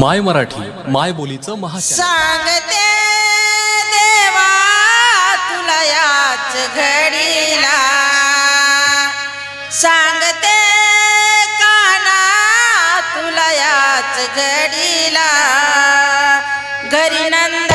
माय मराठी माय बोलीचं महा सांगते देवा तुला याच घडीला. सांगते काना तुला याच घडीला. घरी नंद